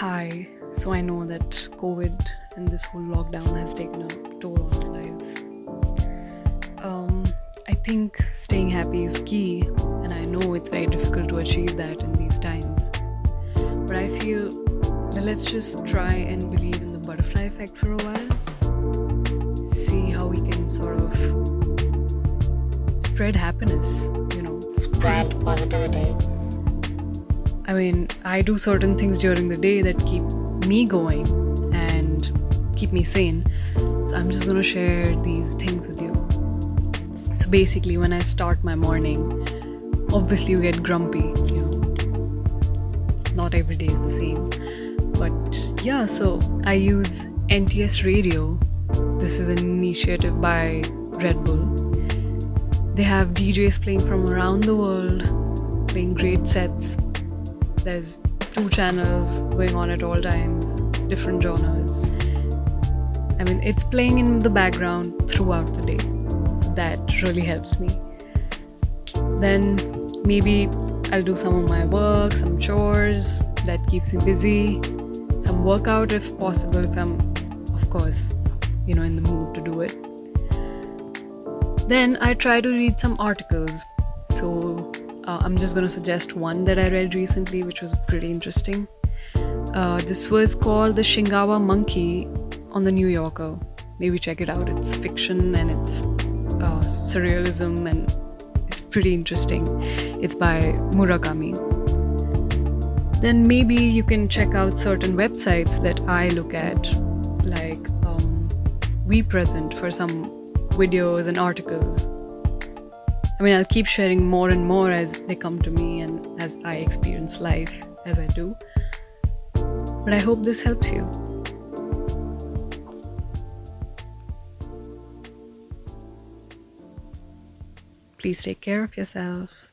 Hi. So I know that COVID and this whole lockdown has taken a toll on our lives. Um, I think staying happy is key, and I know it's very difficult to achieve that in these times. But I feel that let's just try and believe in the butterfly effect for a while. See how we can sort of spread happiness, you know, spread positivity. I mean, I do certain things during the day that keep me going and keep me sane. So I'm just gonna share these things with you. So basically, when I start my morning, obviously you get grumpy, you know. Not every day is the same. But yeah, so I use NTS Radio. This is an initiative by Red Bull. They have DJs playing from around the world, playing great sets there's two channels going on at all times, different genres. I mean, it's playing in the background throughout the day. So that really helps me. Then maybe I'll do some of my work, some chores that keeps me busy, some workout if possible, if I'm, of course, you know, in the mood to do it. Then I try to read some articles. So uh, I'm just going to suggest one that I read recently, which was pretty interesting. Uh, this was called The Shinagawa Monkey on the New Yorker. Maybe check it out. It's fiction and it's uh, surrealism and it's pretty interesting. It's by Murakami. Then maybe you can check out certain websites that I look at, like um, We Present for some videos and articles I mean, I'll keep sharing more and more as they come to me and as I experience life as I do. But I hope this helps you. Please take care of yourself.